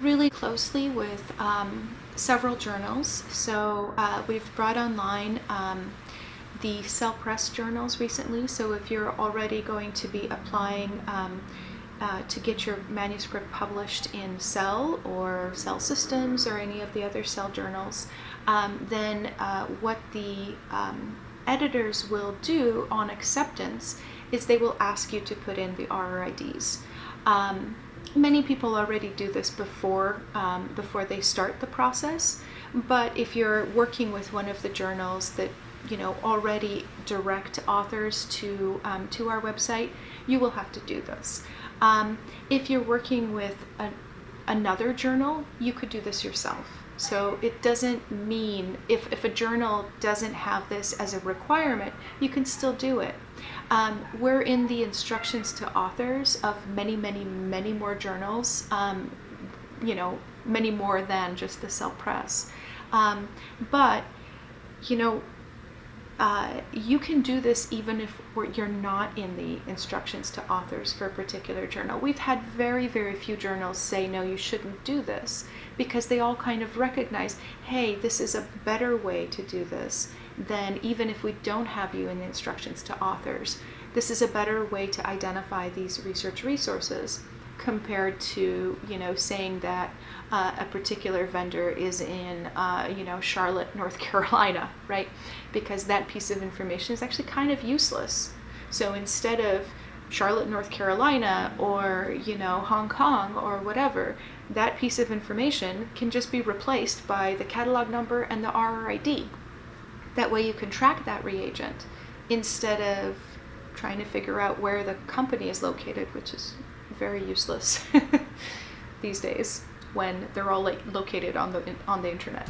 really closely with um, several journals. So uh, we've brought online um, the Cell Press journals recently. So if you're already going to be applying um, uh, to get your manuscript published in Cell or Cell Systems or any of the other Cell journals, um, then uh, what the um, editors will do on acceptance is they will ask you to put in the RRIDs. Um, many people already do this before um, before they start the process but if you're working with one of the journals that you know already direct authors to um, to our website you will have to do this. Um, if you're working with another journal you could do this yourself so it doesn't mean if, if a journal doesn't have this as a requirement you can still do it um, we're in the instructions to authors of many, many, many more journals, um, you know, many more than just the Cell Press. Um, but, you know, uh, you can do this even if you're not in the instructions to authors for a particular journal. We've had very, very few journals say, no, you shouldn't do this because they all kind of recognize, hey, this is a better way to do this than even if we don't have you in the instructions to authors. This is a better way to identify these research resources compared to you know saying that uh, a particular vendor is in uh, you know Charlotte, North Carolina, right? Because that piece of information is actually kind of useless. So instead of Charlotte, North Carolina, or you know Hong Kong or whatever, that piece of information can just be replaced by the catalog number and the RRID. That way you can track that reagent instead of trying to figure out where the company is located, which is very useless these days when they're all like located on the on the internet.